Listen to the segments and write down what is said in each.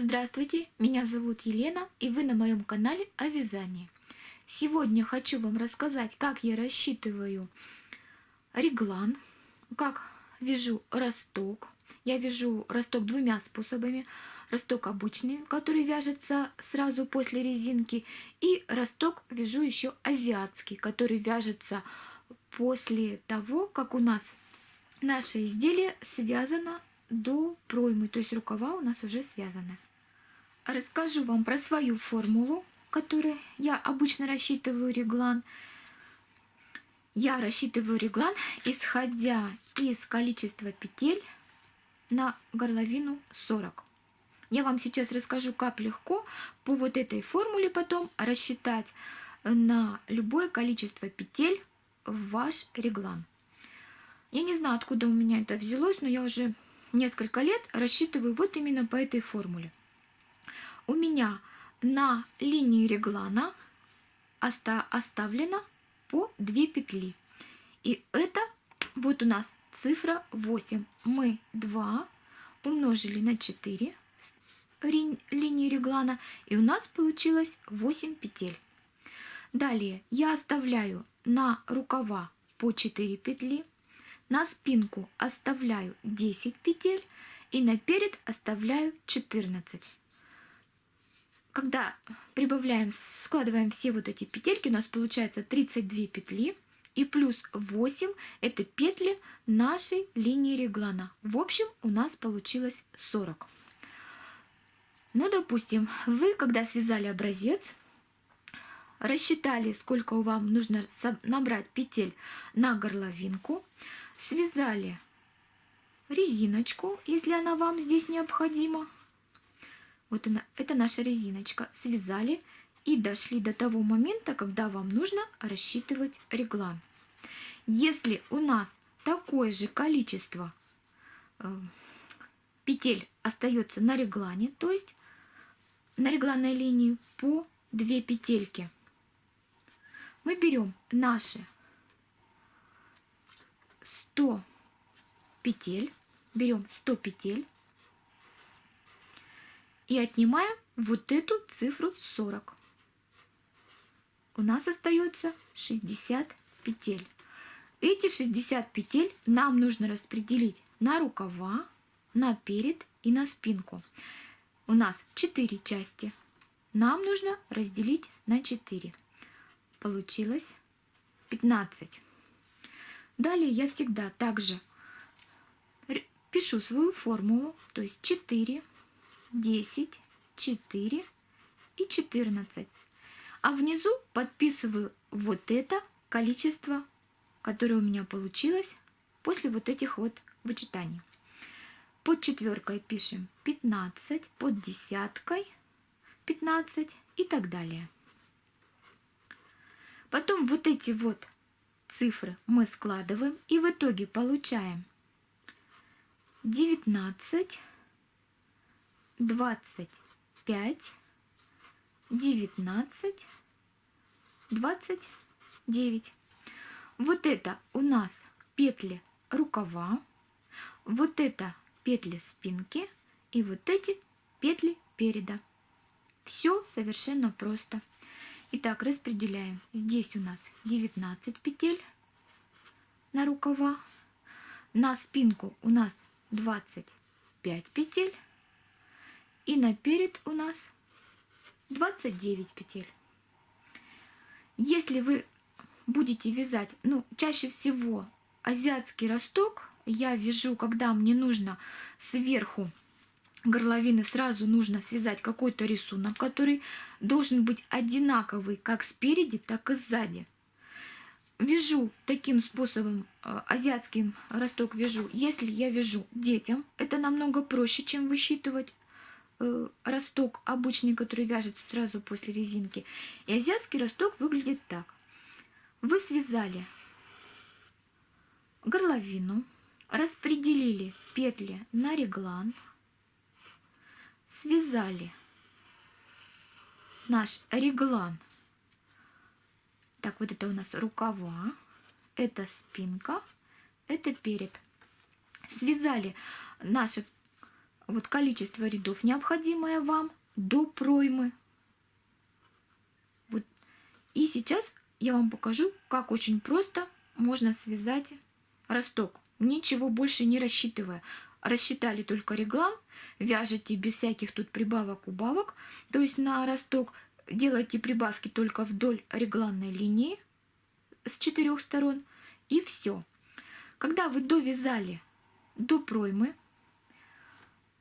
Здравствуйте, меня зовут Елена и вы на моем канале о вязании. Сегодня хочу вам рассказать, как я рассчитываю реглан, как вяжу росток. Я вяжу росток двумя способами. Росток обычный, который вяжется сразу после резинки, и росток вяжу еще азиатский, который вяжется после того, как у нас наше изделие связано до проймы, то есть рукава у нас уже связаны. Расскажу вам про свою формулу, которой я обычно рассчитываю реглан. Я рассчитываю реглан, исходя из количества петель на горловину 40. Я вам сейчас расскажу, как легко по вот этой формуле потом рассчитать на любое количество петель в ваш реглан. Я не знаю, откуда у меня это взялось, но я уже несколько лет рассчитываю вот именно по этой формуле. У меня на линии реглана оставлено по 2 петли. И это вот у нас цифра 8. Мы 2 умножили на 4 линии реглана, и у нас получилось 8 петель. Далее я оставляю на рукава по 4 петли, на спинку оставляю 10 петель и на перед оставляю 14. Когда прибавляем, складываем все вот эти петельки, у нас получается 32 петли и плюс 8 это петли нашей линии реглана. В общем, у нас получилось 40. Ну, допустим, вы, когда связали образец, рассчитали, сколько вам нужно набрать петель на горловинку, связали резиночку, если она вам здесь необходима. Вот она, это наша резиночка. Связали и дошли до того момента, когда вам нужно рассчитывать реглан. Если у нас такое же количество э, петель остается на реглане, то есть на регланной линии по 2 петельки, мы берем наши 100 петель, берем 100 петель и отнимаем вот эту цифру 40. У нас остается 60 петель. Эти 60 петель нам нужно распределить на рукава, на перед и на спинку. У нас 4 части. Нам нужно разделить на 4. Получилось 15. Далее я всегда также пишу свою формулу, то есть 4, 10, 4 и 14. А внизу подписываю вот это количество, которое у меня получилось после вот этих вот вычитаний. Под четверкой пишем 15, под десяткой 15 и так далее. Потом вот эти вот цифры мы складываем и в итоге получаем 19, 25, 19, 29. Вот это у нас петли рукава, вот это петли спинки и вот эти петли переда. Все совершенно просто. Итак, распределяем. Здесь у нас 19 петель на рукава. На спинку у нас 25 петель. И на перед у нас 29 петель. Если вы будете вязать, ну, чаще всего азиатский росток я вяжу, когда мне нужно сверху горловины сразу нужно связать какой-то рисунок, который должен быть одинаковый как спереди, так и сзади. Вяжу таким способом, э, азиатским росток вяжу, если я вяжу детям, это намного проще, чем высчитывать росток обычный, который вяжется сразу после резинки. И азиатский росток выглядит так. Вы связали горловину, распределили петли на реглан, связали наш реглан. Так, вот это у нас рукава, это спинка, это перед. Связали наши вот количество рядов, необходимое вам до проймы. Вот. И сейчас я вам покажу, как очень просто можно связать росток, ничего больше не рассчитывая. Рассчитали только реглан, вяжете без всяких тут прибавок-убавок, то есть на росток делайте прибавки только вдоль регланной линии с четырех сторон, и все. Когда вы довязали до проймы,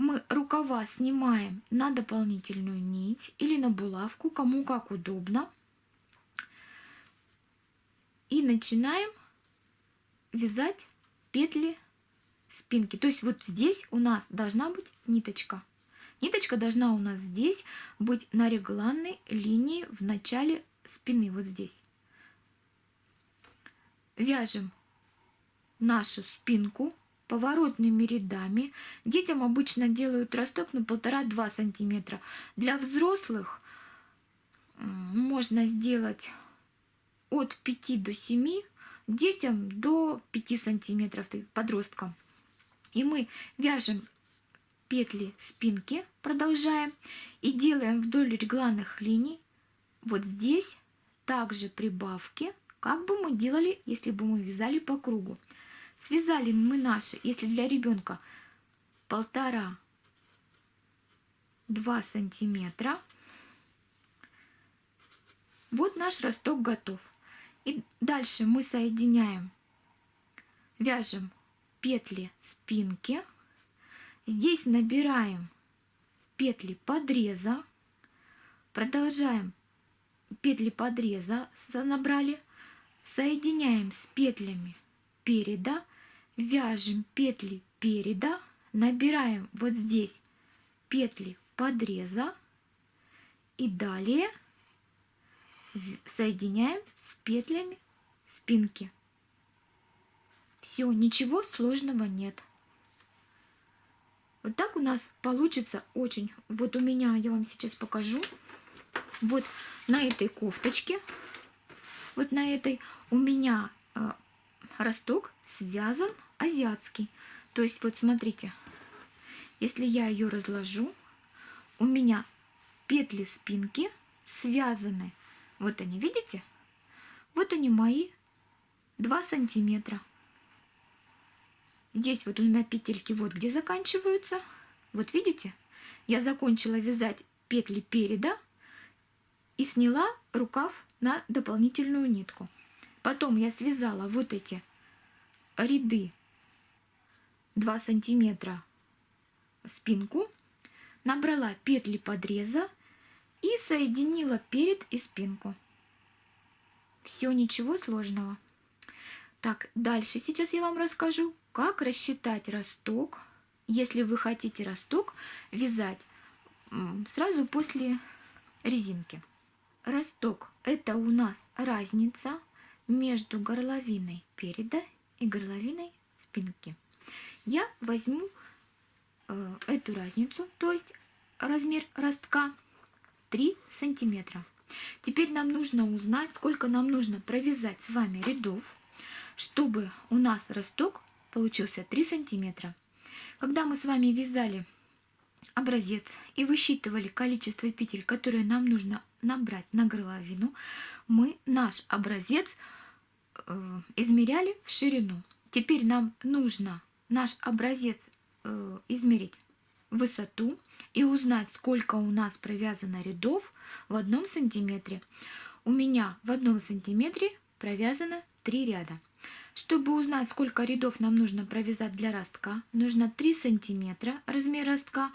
мы рукава снимаем на дополнительную нить или на булавку, кому как удобно. И начинаем вязать петли спинки. То есть вот здесь у нас должна быть ниточка. Ниточка должна у нас здесь быть на регланной линии в начале спины, вот здесь. Вяжем нашу спинку поворотными рядами. Детям обычно делают росток на полтора-два сантиметра. Для взрослых можно сделать от 5 до 7, детям до 5 сантиметров, подросткам. И мы вяжем петли спинки, продолжаем, и делаем вдоль регланных линий вот здесь также прибавки, как бы мы делали, если бы мы вязали по кругу. Связали мы наши, если для ребенка полтора два сантиметра. Вот наш росток готов. И дальше мы соединяем, вяжем петли спинки. Здесь набираем петли подреза. Продолжаем петли подреза набрали. Соединяем с петлями переда вяжем петли переда, набираем вот здесь петли подреза и далее соединяем с петлями спинки. Все, ничего сложного нет. Вот так у нас получится очень. Вот у меня, я вам сейчас покажу. Вот на этой кофточке, вот на этой у меня э, росток связан азиатский. То есть вот смотрите, если я ее разложу, у меня петли спинки связаны. Вот они, видите? Вот они мои 2 сантиметра. Здесь вот у меня петельки вот где заканчиваются. Вот видите? Я закончила вязать петли переда и сняла рукав на дополнительную нитку. Потом я связала вот эти ряды 2 сантиметра спинку, набрала петли подреза и соединила перед и спинку. Все, ничего сложного. Так, дальше сейчас я вам расскажу, как рассчитать росток, если вы хотите росток вязать сразу после резинки. Росток – это у нас разница между горловиной переда и горловиной спинки. Я возьму э, эту разницу, то есть размер ростка 3 сантиметра. Теперь нам нужно узнать, сколько нам нужно провязать с вами рядов, чтобы у нас росток получился 3 сантиметра. Когда мы с вами вязали образец и высчитывали количество петель, которые нам нужно набрать на горловину, мы наш образец э, измеряли в ширину. Теперь нам нужно наш образец э, измерить высоту и узнать, сколько у нас провязано рядов в одном сантиметре. У меня в одном сантиметре провязано 3 ряда. Чтобы узнать, сколько рядов нам нужно провязать для ростка, нужно 3 сантиметра размер ростка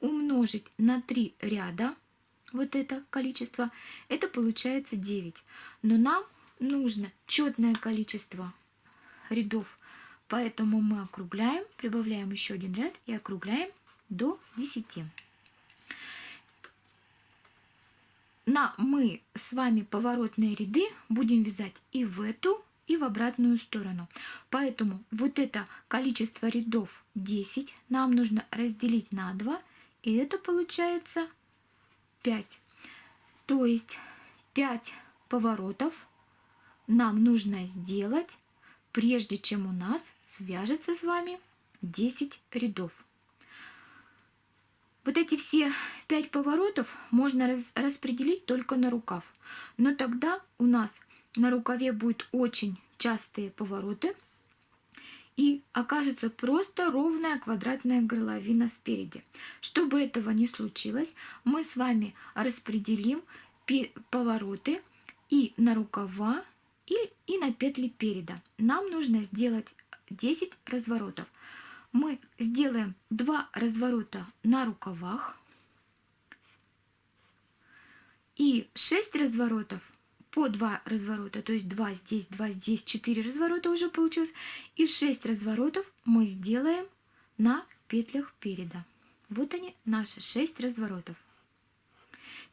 умножить на 3 ряда, вот это количество, это получается 9. Но нам нужно четное количество рядов, поэтому мы округляем, прибавляем еще один ряд и округляем до 10. На мы с вами поворотные ряды будем вязать и в эту, и в обратную сторону. Поэтому вот это количество рядов 10 нам нужно разделить на 2, и это получается 5. То есть 5 поворотов нам нужно сделать, прежде чем у нас свяжется с вами 10 рядов. Вот эти все пять поворотов можно раз, распределить только на рукав. Но тогда у нас на рукаве будут очень частые повороты и окажется просто ровная квадратная горловина спереди. Чтобы этого не случилось, мы с вами распределим повороты и на рукава, и, и на петли переда. Нам нужно сделать 10 разворотов. Мы сделаем 2 разворота на рукавах и 6 разворотов по 2 разворота, то есть 2 здесь, 2 здесь, 4 разворота уже получилось. И 6 разворотов мы сделаем на петлях переда. Вот они, наши 6 разворотов.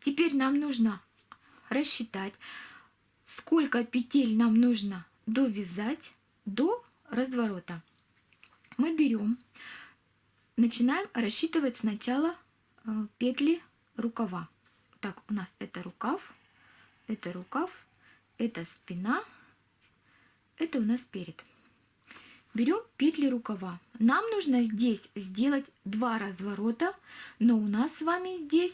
Теперь нам нужно рассчитать, сколько петель нам нужно довязать до разворота. Мы берем, начинаем рассчитывать сначала э, петли рукава. Так, у нас это рукав, это рукав, это спина, это у нас перед. Берем петли рукава. Нам нужно здесь сделать два разворота, но у нас с вами здесь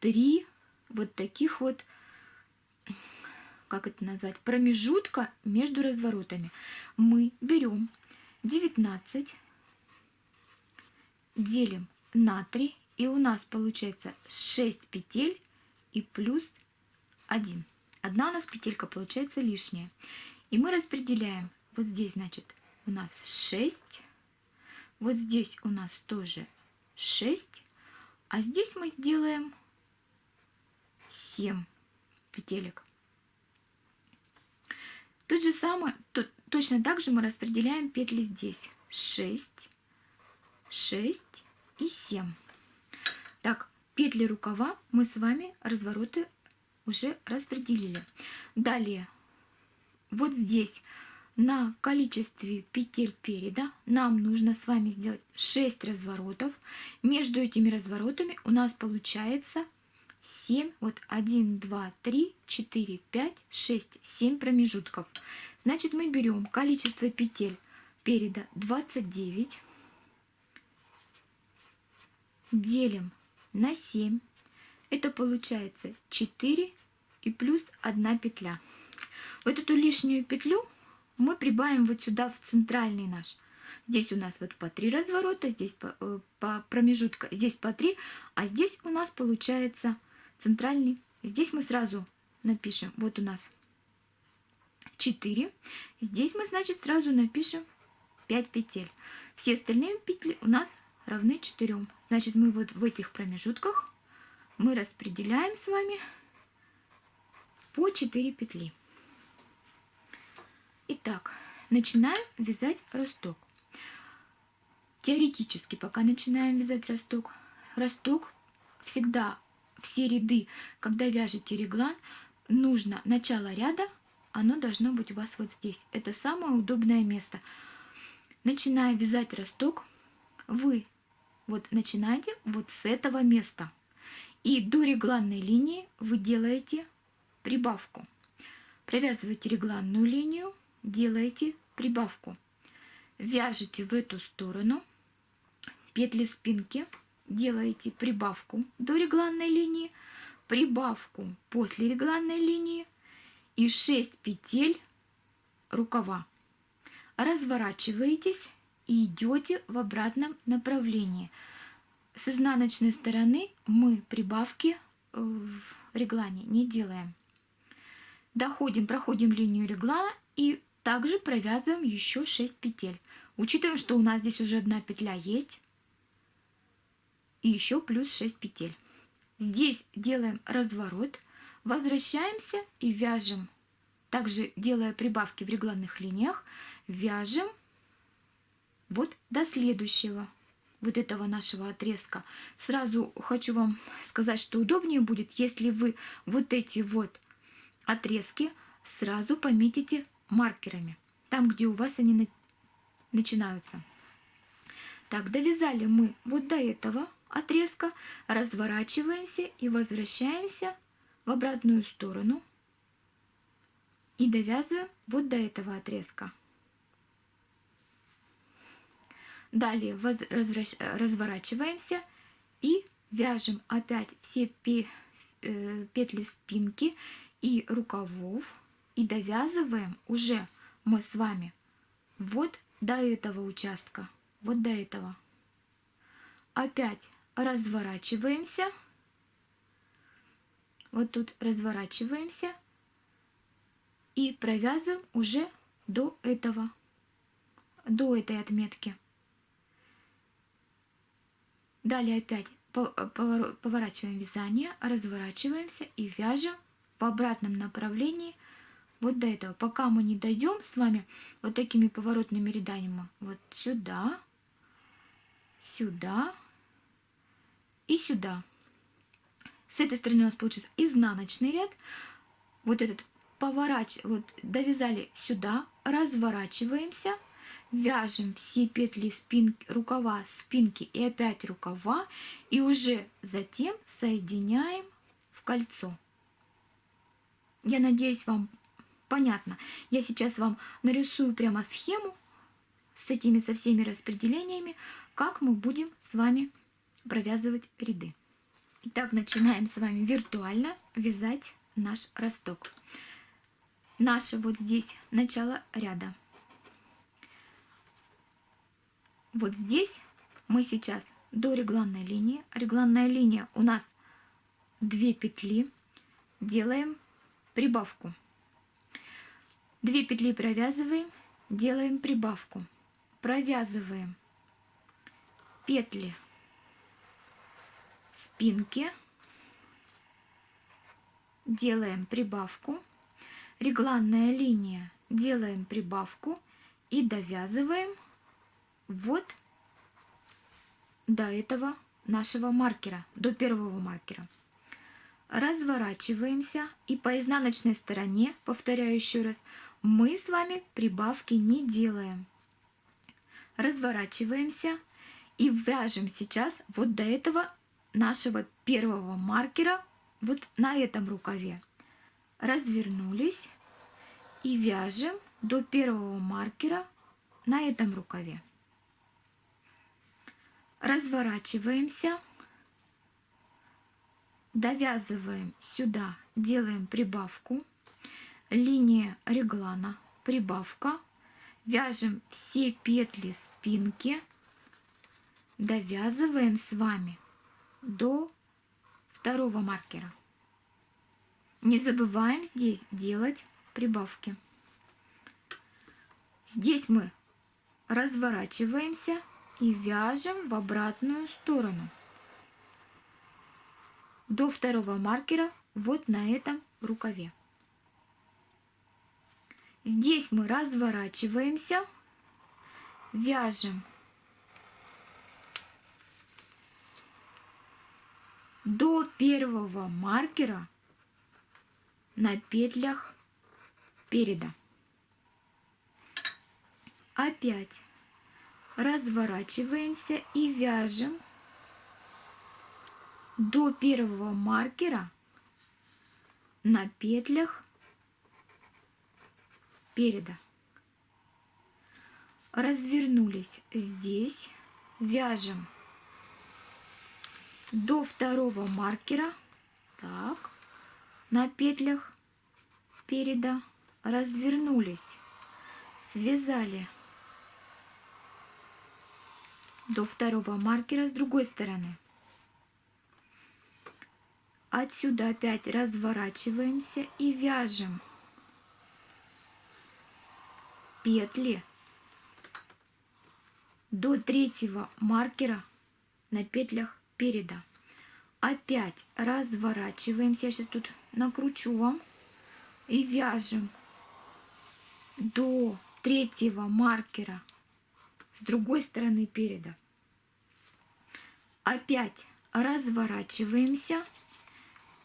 три вот таких вот, как это назвать, промежутка между разворотами. Мы берем 19, делим на 3, и у нас получается 6 петель и плюс 1. Одна у нас петелька получается лишняя. И мы распределяем. Вот здесь, значит, у нас 6. Вот здесь у нас тоже 6. А здесь мы сделаем 7 петелек. Тот же самое, то, точно так же мы распределяем петли здесь. 6, 6 и 7. Так, петли рукава мы с вами развороты уже распределили. Далее, вот здесь на количестве петель переда нам нужно с вами сделать 6 разворотов. Между этими разворотами у нас получается 7, вот 1, 2, 3, 4, 5, 6, 7 промежутков. Значит, мы берем количество петель переда 29, делим на 7 это получается 4 и плюс 1 петля. Вот эту лишнюю петлю мы прибавим вот сюда в центральный наш. Здесь у нас вот по 3 разворота, здесь по, э, по промежутка, здесь по 3, а здесь у нас получается центральный. Здесь мы сразу напишем, вот у нас 4. Здесь мы, значит, сразу напишем 5 петель. Все остальные петли у нас равны 4. Значит, мы вот в этих промежутках мы распределяем с вами по 4 петли. Итак, начинаем вязать росток. Теоретически, пока начинаем вязать росток, росток всегда все ряды, когда вяжете реглан, нужно начало ряда, оно должно быть у вас вот здесь. Это самое удобное место. Начиная вязать росток, вы вот начинаете вот с этого места. И до регланной линии вы делаете прибавку. Провязываете регланную линию, делаете прибавку. Вяжете в эту сторону петли спинки, делаете прибавку до регланной линии, прибавку после регланной линии и 6 петель рукава. Разворачиваетесь и идете в обратном направлении – с изнаночной стороны мы прибавки э, в реглане не делаем. Доходим, проходим линию реглана и также провязываем еще 6 петель. Учитывая, что у нас здесь уже одна петля есть. И еще плюс 6 петель. Здесь делаем разворот, возвращаемся и вяжем. Также делая прибавки в регланных линиях, вяжем вот до следующего вот этого нашего отрезка. Сразу хочу вам сказать, что удобнее будет, если вы вот эти вот отрезки сразу пометите маркерами, там, где у вас они начинаются. Так, довязали мы вот до этого отрезка, разворачиваемся и возвращаемся в обратную сторону и довязываем вот до этого отрезка. Далее разворачиваемся и вяжем опять все э, петли спинки и рукавов и довязываем уже мы с вами вот до этого участка, вот до этого. Опять разворачиваемся. Вот тут разворачиваемся и провязываем уже до этого, до этой отметки. Далее опять поворачиваем вязание, разворачиваемся и вяжем в обратном направлении вот до этого. Пока мы не дойдем с вами вот такими поворотными рядами, вот сюда, сюда и сюда. С этой стороны у нас получится изнаночный ряд. Вот этот поворачиваем, вот довязали сюда, разворачиваемся, вяжем все петли спинки, рукава, спинки и опять рукава, и уже затем соединяем в кольцо. Я надеюсь, вам понятно. Я сейчас вам нарисую прямо схему с этими со всеми распределениями, как мы будем с вами провязывать ряды. Итак, начинаем с вами виртуально вязать наш росток. Наше вот здесь начало ряда. Вот здесь мы сейчас до регланной линии. Регланная линия у нас 2 петли. Делаем прибавку. 2 петли провязываем, делаем прибавку. Провязываем петли спинки, делаем прибавку, регланная линия, делаем прибавку и довязываем вот до этого нашего маркера, до первого маркера. Разворачиваемся и по изнаночной стороне, повторяю еще раз, мы с вами прибавки не делаем. Разворачиваемся и вяжем сейчас вот до этого нашего первого маркера вот на этом рукаве. Развернулись и вяжем до первого маркера на этом рукаве. Разворачиваемся, довязываем сюда, делаем прибавку, линия реглана, прибавка, вяжем все петли спинки, довязываем с вами до второго маркера. Не забываем здесь делать прибавки. Здесь мы разворачиваемся и вяжем в обратную сторону до второго маркера вот на этом рукаве. Здесь мы разворачиваемся, вяжем до первого маркера на петлях переда. Опять разворачиваемся и вяжем до первого маркера на петлях переда. Развернулись здесь, вяжем до второго маркера, так, на петлях переда, развернулись, связали до второго маркера с другой стороны. Отсюда опять разворачиваемся и вяжем петли до третьего маркера на петлях переда. Опять разворачиваемся, я сейчас тут накручу вам, и вяжем до третьего маркера с другой стороны переда. Опять разворачиваемся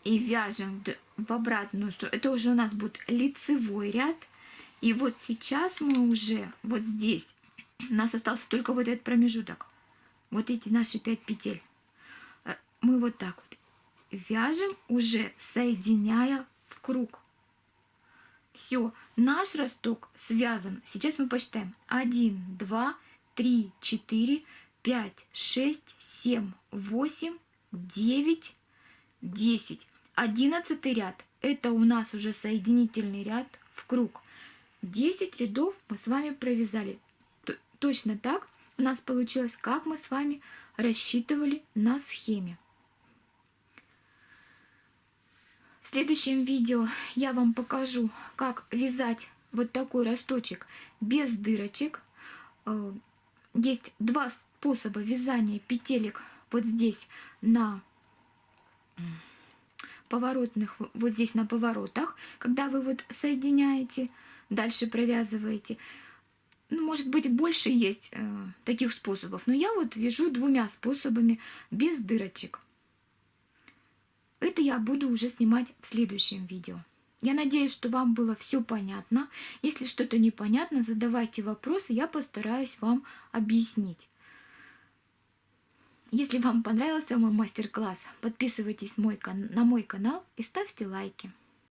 и вяжем в обратную сторону. Это уже у нас будет лицевой ряд. И вот сейчас мы уже вот здесь, у нас остался только вот этот промежуток. Вот эти наши 5 петель. Мы вот так вот вяжем, уже соединяя в круг. Все, наш росток связан. Сейчас мы посчитаем. 1, 2, 3, 4, 5, 6, 7, 8, 9, 10. Одиннадцатый ряд – это у нас уже соединительный ряд в круг. 10 рядов мы с вами провязали. Точно так у нас получилось, как мы с вами рассчитывали на схеме. В следующем видео я вам покажу, как вязать вот такой росточек без дырочек. Э, есть два способа вязания петелек вот здесь на поворотных, вот здесь на поворотах, когда вы вот соединяете, дальше провязываете. Ну, может быть, больше есть э, таких способов, но я вот вяжу двумя способами без дырочек. Это я буду уже снимать в следующем видео. Я надеюсь, что вам было все понятно. Если что-то непонятно, задавайте вопросы, я постараюсь вам объяснить. Если вам понравился мой мастер-класс, подписывайтесь на мой канал и ставьте лайки.